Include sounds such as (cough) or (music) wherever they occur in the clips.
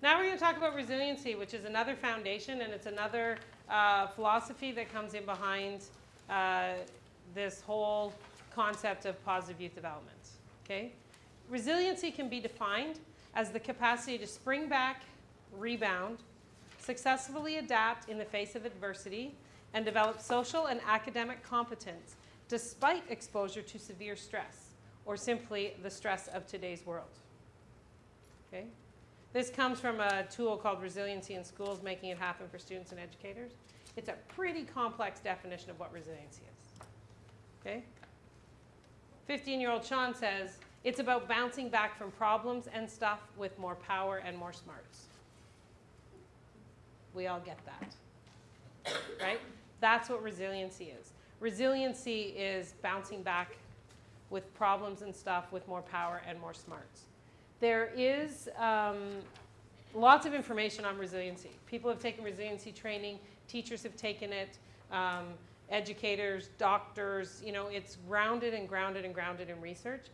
Now we're going to talk about resiliency, which is another foundation and it's another uh, philosophy that comes in behind uh, this whole concept of positive youth development. Okay? Resiliency can be defined as the capacity to spring back, rebound, successfully adapt in the face of adversity, and develop social and academic competence despite exposure to severe stress or simply the stress of today's world. Okay? This comes from a tool called Resiliency in Schools, Making It Happen for Students and Educators. It's a pretty complex definition of what resiliency is. Okay? 15-year-old Sean says, it's about bouncing back from problems and stuff with more power and more smarts. We all get that, right? That's what resiliency is. Resiliency is bouncing back with problems and stuff with more power and more smarts. There is um, lots of information on resiliency. People have taken resiliency training, teachers have taken it, um, educators, doctors, you know, it's grounded and grounded and grounded in research.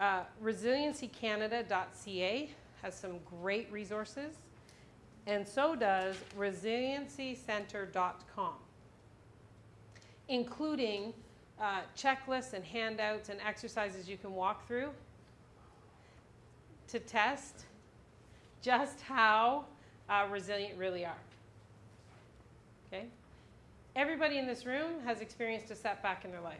Uh, ResiliencyCanada.ca has some great resources, and so does ResiliencyCenter.com, including uh, checklists and handouts and exercises you can walk through to test just how uh, resilient really are. Okay? Everybody in this room has experienced a setback in their life.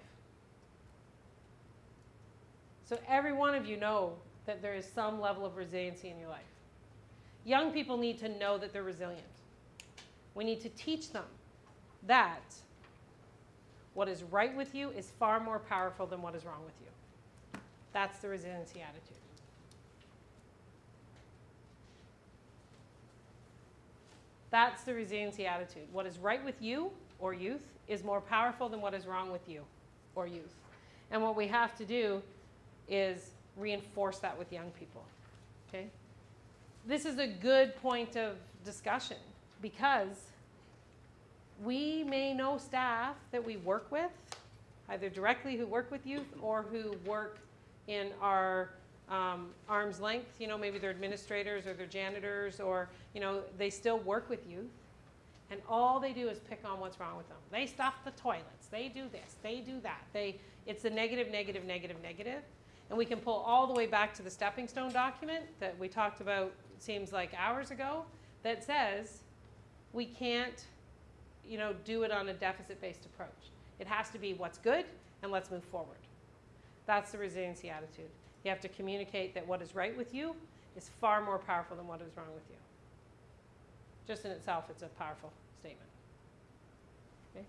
So every one of you know that there is some level of resiliency in your life. Young people need to know that they're resilient. We need to teach them that what is right with you is far more powerful than what is wrong with you. That's the resiliency attitude. That's the resiliency attitude. What is right with you or youth is more powerful than what is wrong with you or youth. And what we have to do is reinforce that with young people. Okay? This is a good point of discussion because we may know staff that we work with, either directly who work with youth or who work in our um, arm's length. You know, maybe they're administrators or they're janitors or, you know, they still work with youth. And all they do is pick on what's wrong with them. They stuff the toilets. They do this. They do that. They, it's the negative, negative, negative, negative. And we can pull all the way back to the stepping stone document that we talked about, seems like hours ago, that says we can't, you know, do it on a deficit-based approach. It has to be what's good and let's move forward. That's the resiliency attitude. You have to communicate that what is right with you is far more powerful than what is wrong with you. Just in itself, it's a powerful statement. Okay?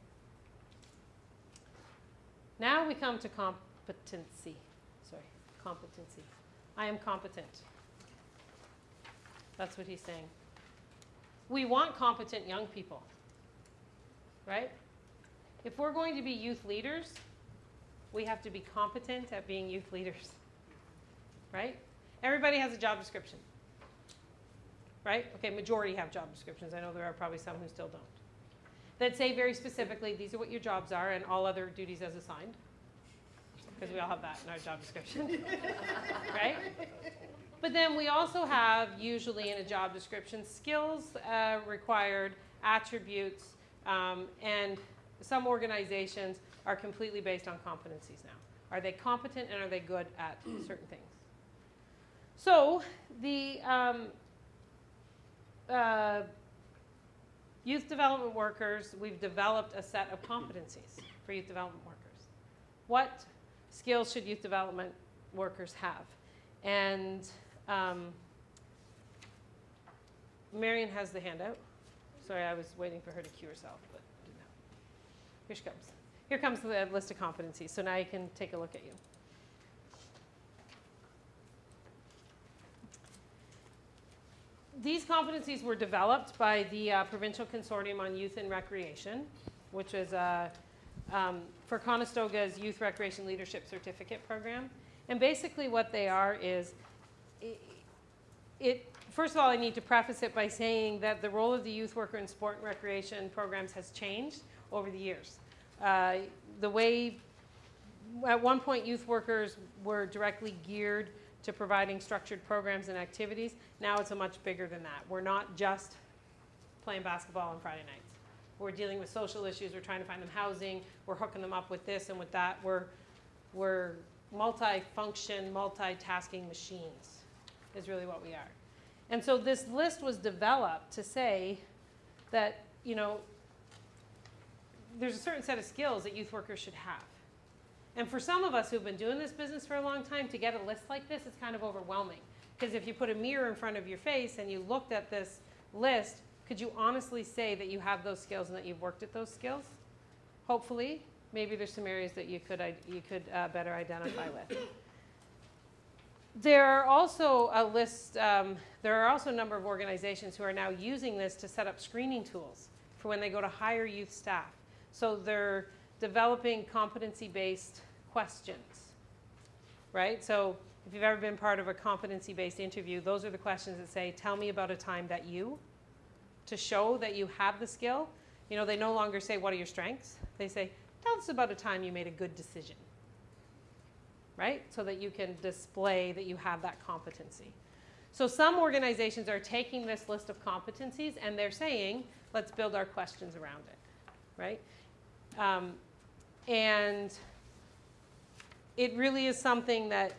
Now we come to competency. Sorry, competency. I am competent. That's what he's saying. We want competent young people, right? If we're going to be youth leaders, we have to be competent at being youth leaders (laughs) right? Everybody has a job description, right? Okay, majority have job descriptions. I know there are probably some who still don't. That say very specifically, these are what your jobs are and all other duties as assigned. Because we all have that in our job description, (laughs) right? But then we also have, usually in a job description, skills uh, required, attributes, um, and some organizations are completely based on competencies now. Are they competent and are they good at certain things? So the um, uh, youth development workers, we've developed a set of competencies for youth development workers. What skills should youth development workers have? And um, Marion has the handout. Sorry, I was waiting for her to cue herself, but didn't. Here she comes. Here comes the list of competencies. So now you can take a look at you. These competencies were developed by the uh, Provincial Consortium on Youth and Recreation, which is uh, um, for Conestoga's Youth Recreation Leadership Certificate Program. And basically what they are is, it, it, first of all, I need to preface it by saying that the role of the youth worker in sport and recreation programs has changed over the years. Uh, the way, at one point, youth workers were directly geared to providing structured programs and activities. Now it's a much bigger than that. We're not just playing basketball on Friday nights. We're dealing with social issues. We're trying to find them housing. We're hooking them up with this and with that. We're, we're multi-function, multitasking machines is really what we are. And so this list was developed to say that, you know, there's a certain set of skills that youth workers should have. And for some of us who've been doing this business for a long time, to get a list like this is kind of overwhelming. Because if you put a mirror in front of your face and you looked at this list, could you honestly say that you have those skills and that you've worked at those skills? Hopefully, maybe there's some areas that you could, you could uh, better identify with. There are also a list, um, there are also a number of organizations who are now using this to set up screening tools for when they go to hire youth staff. So they're developing competency-based questions, right? So if you've ever been part of a competency-based interview, those are the questions that say, tell me about a time that you, to show that you have the skill. You know, they no longer say, what are your strengths? They say, tell us about a time you made a good decision right? So that you can display that you have that competency. So some organizations are taking this list of competencies and they're saying, let's build our questions around it, right? Um, and it really is something that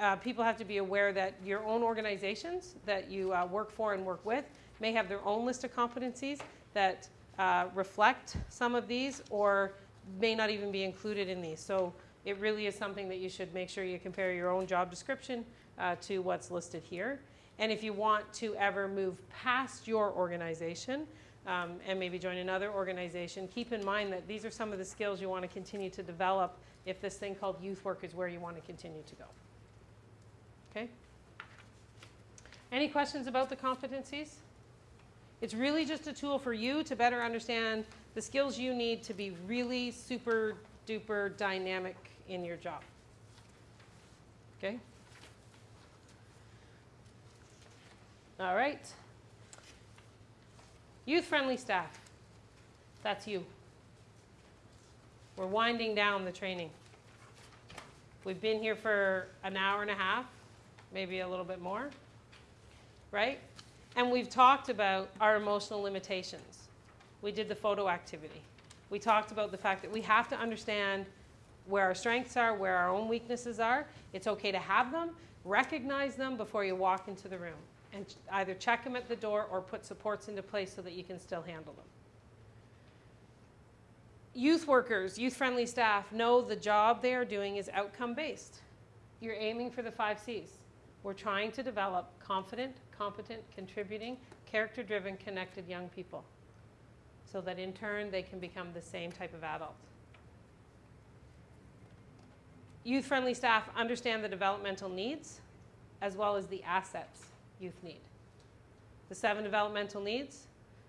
uh, people have to be aware that your own organizations that you uh, work for and work with may have their own list of competencies that uh, reflect some of these or may not even be included in these. So it really is something that you should make sure you compare your own job description uh, to what's listed here. And if you want to ever move past your organization um, and maybe join another organization, keep in mind that these are some of the skills you want to continue to develop if this thing called youth work is where you want to continue to go. Okay? Any questions about the competencies? It's really just a tool for you to better understand the skills you need to be really super duper dynamic in your job. Okay? All right. Youth friendly staff. That's you. We're winding down the training. We've been here for an hour and a half, maybe a little bit more, right? And we've talked about our emotional limitations. We did the photo activity. We talked about the fact that we have to understand where our strengths are, where our own weaknesses are. It's okay to have them, recognize them before you walk into the room, and either check them at the door or put supports into place so that you can still handle them. Youth workers, youth friendly staff know the job they are doing is outcome based. You're aiming for the five C's. We're trying to develop confident, competent, contributing, character driven, connected young people so that in turn they can become the same type of adult. Youth-friendly staff understand the developmental needs as well as the assets youth need. The seven developmental needs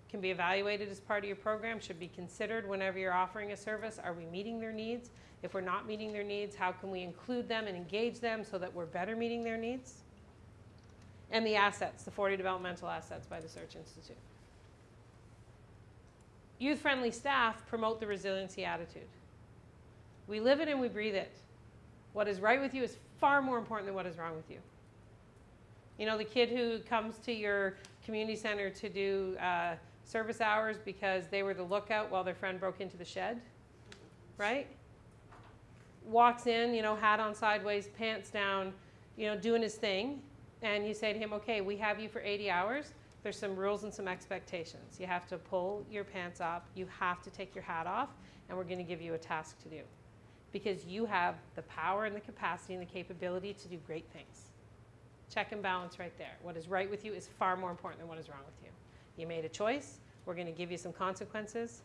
can be evaluated as part of your program, should be considered whenever you're offering a service. Are we meeting their needs? If we're not meeting their needs, how can we include them and engage them so that we're better meeting their needs? And the assets, the 40 developmental assets by the Search Institute. Youth-friendly staff promote the resiliency attitude. We live it and we breathe it. What is right with you is far more important than what is wrong with you. You know, the kid who comes to your community center to do uh, service hours because they were the lookout while their friend broke into the shed, right? Walks in, you know, hat on sideways, pants down, you know, doing his thing. And you say to him, okay, we have you for 80 hours. There's some rules and some expectations. You have to pull your pants up, you have to take your hat off, and we're going to give you a task to do because you have the power and the capacity and the capability to do great things. Check and balance right there. What is right with you is far more important than what is wrong with you. You made a choice. We're going to give you some consequences.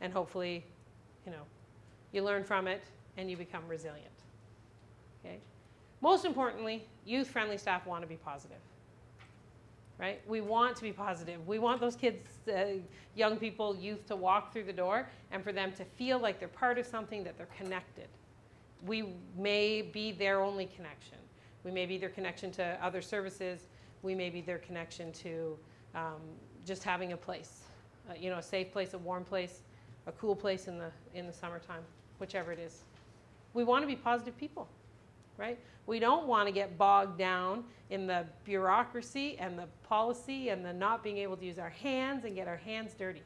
And hopefully, you know, you learn from it and you become resilient. Okay? Most importantly, youth-friendly staff want to be positive right? We want to be positive. We want those kids, uh, young people, youth to walk through the door and for them to feel like they're part of something, that they're connected. We may be their only connection. We may be their connection to other services. We may be their connection to um, just having a place, uh, you know, a safe place, a warm place, a cool place in the, in the summertime, whichever it is. We want to be positive people, right? We don't want to get bogged down in the bureaucracy and the policy and the not being able to use our hands and get our hands dirty,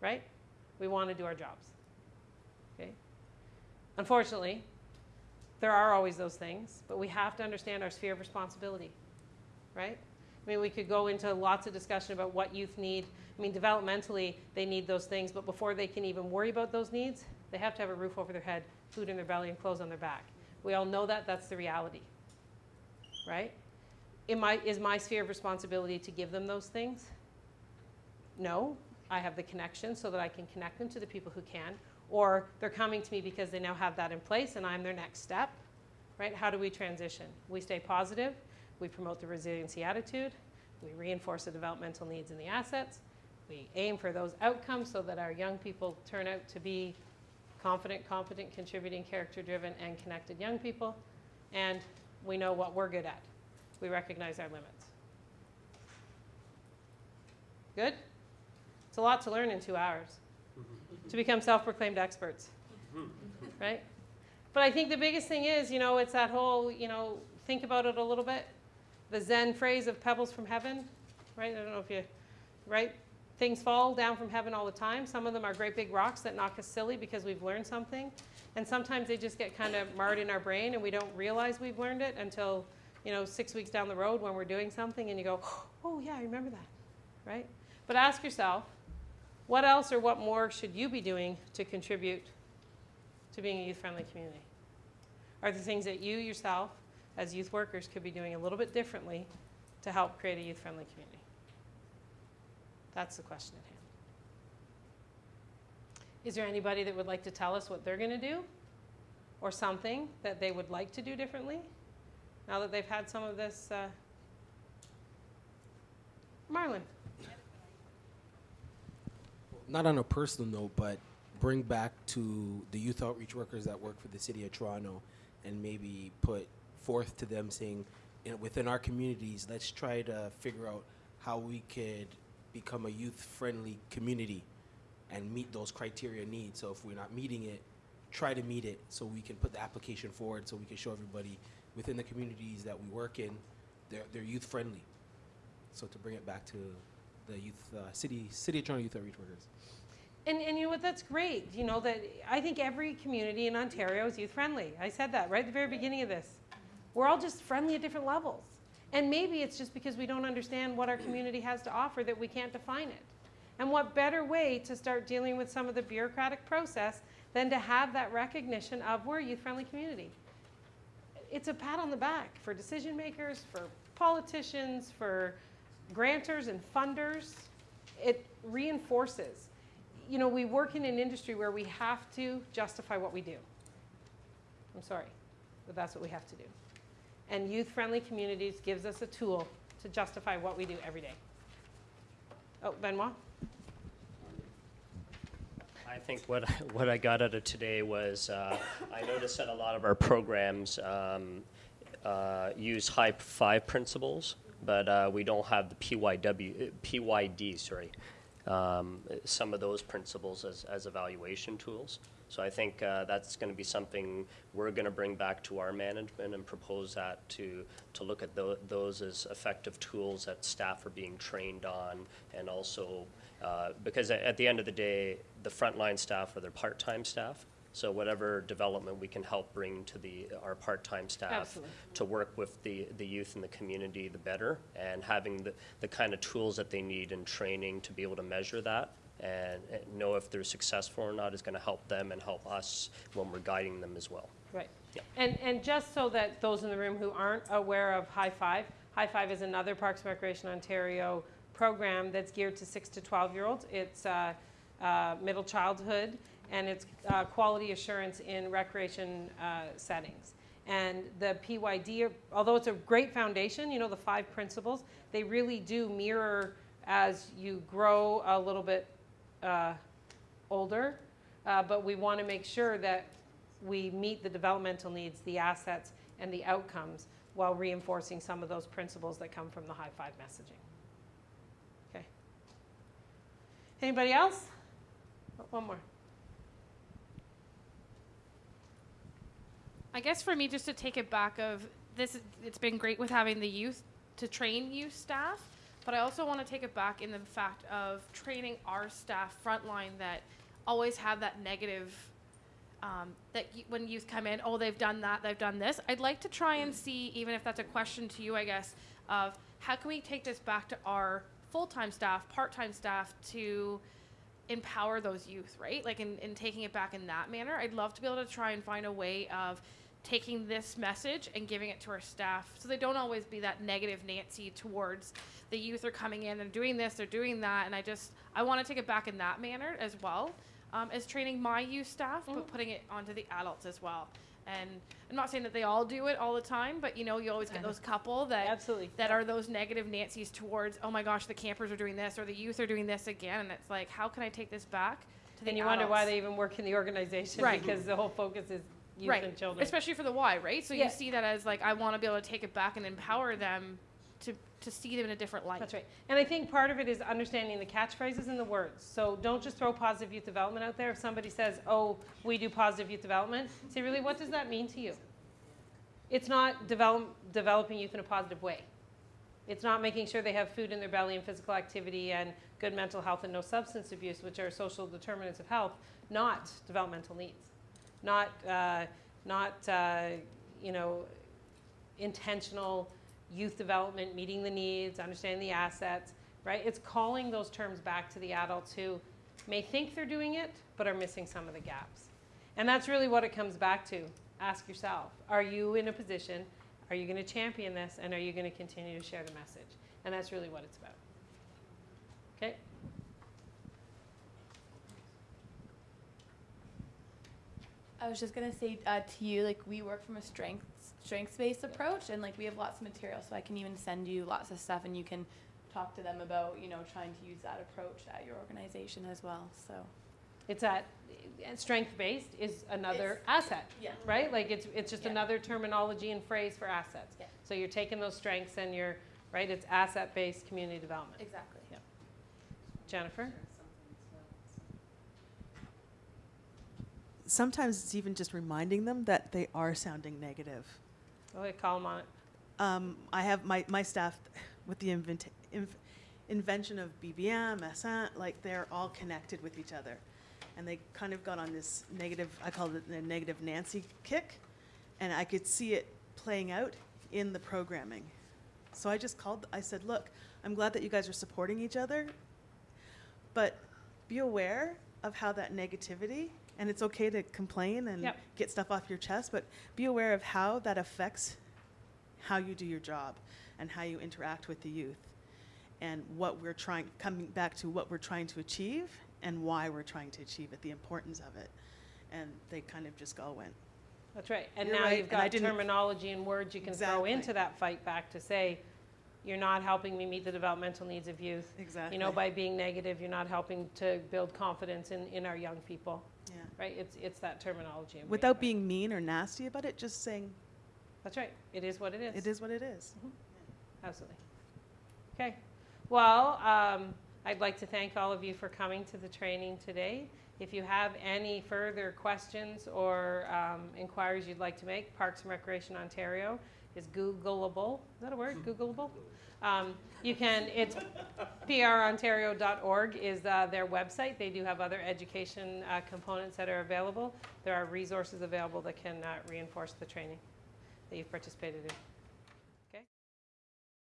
right? We want to do our jobs. Okay? Unfortunately, there are always those things, but we have to understand our sphere of responsibility, right? I mean, we could go into lots of discussion about what youth need. I mean, developmentally, they need those things, but before they can even worry about those needs, they have to have a roof over their head, food in their belly, and clothes on their back. We all know that. That's the reality, right? My, is my sphere of responsibility to give them those things? No. I have the connection so that I can connect them to the people who can. Or they're coming to me because they now have that in place and I'm their next step, right? How do we transition? We stay positive. We promote the resiliency attitude. We reinforce the developmental needs and the assets. We aim for those outcomes so that our young people turn out to be confident, competent, contributing, character driven, and connected young people. And we know what we're good at. We recognize our limits. Good? It's a lot to learn in two hours to become self proclaimed experts. (laughs) right? But I think the biggest thing is, you know, it's that whole, you know, think about it a little bit. The Zen phrase of pebbles from heaven, right? I don't know if you, right? Things fall down from heaven all the time. Some of them are great big rocks that knock us silly because we've learned something. And sometimes they just get kind of marred in our brain and we don't realize we've learned it until, you know, six weeks down the road when we're doing something and you go, (gasps) oh, yeah, I remember that, right? But ask yourself, what else or what more should you be doing to contribute to being a youth friendly community? Are there things that you yourself, as youth workers, could be doing a little bit differently to help create a youth friendly community? That's the question at hand. Is there anybody that would like to tell us what they're going to do? Or something that they would like to do differently now that they've had some of this? Uh... Marlon. Not on a personal note, but bring back to the youth outreach workers that work for the city of Toronto and maybe put forth to them saying, know, within our communities, let's try to figure out how we could become a youth-friendly community and meet those criteria needs. So if we're not meeting it, try to meet it so we can put the application forward so we can show everybody within the communities that we work in, they're, they're youth-friendly. So to bring it back to the youth, uh, city, city of Toronto youth outreach workers. And, and you know what, that's great. You know, that I think every community in Ontario is youth friendly. I said that right at the very beginning of this. We're all just friendly at different levels. And maybe it's just because we don't understand what our community has to offer that we can't define it. And what better way to start dealing with some of the bureaucratic process than to have that recognition of we're a youth friendly community? It's a pat on the back for decision makers, for politicians, for grantors and funders. It reinforces. You know, we work in an industry where we have to justify what we do. I'm sorry, but that's what we have to do and youth-friendly communities gives us a tool to justify what we do every day. Oh, Benoit? I think what, what I got out of today was uh, I noticed that a lot of our programs um, uh, use high five principles, but uh, we don't have the PYW, PYD, sorry, um, some of those principles as, as evaluation tools. So I think uh, that's going to be something we're going to bring back to our management and propose that to, to look at th those as effective tools that staff are being trained on and also uh, because at the end of the day, the frontline staff are their part-time staff. So whatever development we can help bring to the our part-time staff Absolutely. to work with the, the youth in the community, the better. And having the, the kind of tools that they need and training to be able to measure that and know if they're successful or not is going to help them and help us when we're guiding them as well. Right. Yeah. And, and just so that those in the room who aren't aware of High Five, High Five is another Parks and Recreation Ontario program that's geared to 6 to 12 year olds. It's uh, uh, middle childhood and it's uh, quality assurance in recreation uh, settings. And the PYD, although it's a great foundation, you know, the five principles, they really do mirror as you grow a little bit uh, older, uh, but we want to make sure that we meet the developmental needs, the assets, and the outcomes while reinforcing some of those principles that come from the high five messaging. Okay. Anybody else? One more. I guess for me, just to take it back of this, it's been great with having the youth to train youth staff, but I also want to take it back in the fact of training our staff frontline that always have that negative. Um, that y- when youth come in, oh, they've done that, they've done this. I'd like to try and see, even if that's a question to you, I guess, of how can we take this back to our full-time staff, part-time staff to empower those youth, right? Like in, in taking it back in that manner. I'd love to be able to try and find a way of taking this message and giving it to our staff so they don't always be that negative Nancy towards the youth are coming in and doing this, they're doing that. And I just, I want to take it back in that manner as well um, as training my youth staff, but putting it onto the adults as well. And I'm not saying that they all do it all the time, but you know, you always get those couple that Absolutely. that are those negative Nancy's towards, oh my gosh, the campers are doing this or the youth are doing this again. And it's like, how can I take this back to the And you wonder why they even work in the organization Right. because the whole focus is youth right. and children. Especially for the Y, right? So Yeah. you see that as like, I want to be able to take it back and empower them to, to see them in a different light. That's right. And I think part of it is understanding the catchphrases and the words. So don't just throw positive youth development out there. If somebody says, oh, we do positive youth development, say, really, what does that mean to you? It's not develop, developing youth in a positive way. It's not making sure they have food in their belly and physical activity and good mental health and no substance abuse, which are social determinants of health, not developmental needs. Not, uh, not uh, you know, intentional youth development, meeting the needs, understanding the assets, right? It's calling those terms back to the adults who may think they're doing it, but are missing some of the gaps. And that's really what it comes back to. Ask yourself, are you in a position, are you going to champion this, and are you going to continue to share the message? And that's really what it's about. Okay? I was just gonna say uh, to you, like we work from a strengths strengths based approach, and like we have lots of material, so I can even send you lots of stuff, and you can talk to them about you know trying to use that approach at your organization as well. So It's at, strength based is another asset. yeah, right? Like it's, it's just Yeah. another terminology and phrase for assets. Yeah. So you're taking those strengths and you're, right, it's asset-based community development. exactly. Yeah. Jennifer? Sometimes it's even just reminding them that they are sounding negative. Okay, call them on it. Um, I have my, my staff with the invent, inv, invention of BBM, SN, like they're all connected with each other. And they kind of got on this negative, I call it the negative Nancy kick. And I could see it playing out in the programming. So I just called, I said, look, I'm glad that you guys are supporting each other, but be aware of how that negativity, and it's okay to complain and Yep. get stuff off your chest, but be aware of how that affects how you do your job and how you interact with the youth and what we're trying, coming back to what we're trying to achieve and why we're trying to achieve it, the importance of it. And they kind of just all went, That's right. And You're now right, you've got terminology and words you can throw into that fight back to say, you're not helping me meet the developmental needs of youth. exactly. You know, by being negative, you're not helping to build confidence in, in our young people. Right? It's, it's that terminology. and Without being mean or nasty about it, just saying, That's right. It is what it is. it is what it is. Absolutely. Okay. Well, um, I'd like to thank all of you for coming to the training today. If you have any further questions or um, inquiries you'd like to make, Parks and Recreation Ontario is Googleable. Is that a word? Googleable? Um, you can, it's prontario.org is uh, their website. They do have other education uh, components that are available. There are resources available that can uh, reinforce the training that you've participated in.